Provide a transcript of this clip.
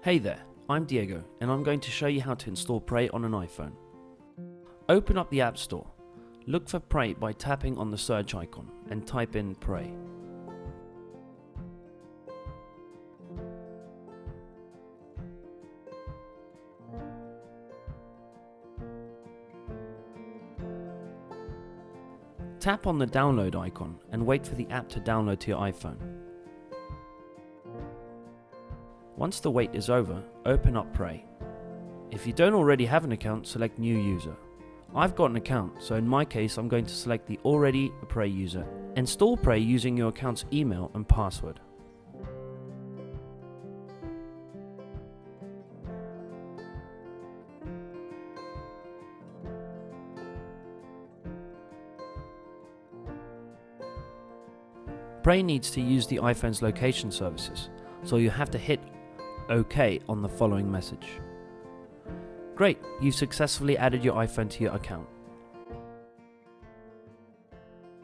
Hey there, I'm Diego and I'm going to show you how to install Prey on an iPhone. Open up the App Store. Look for Prey by tapping on the search icon and type in Prey. Tap on the download icon and wait for the app to download to your iPhone. Once the wait is over, open up Prey. If you don't already have an account, select New User. I've got an account, so in my case I'm going to select the already a Prey user. Install Prey using your account's email and password. Prey needs to use the iPhone's location services, so you have to hit OK on the following message. Great, you've successfully added your iPhone to your account.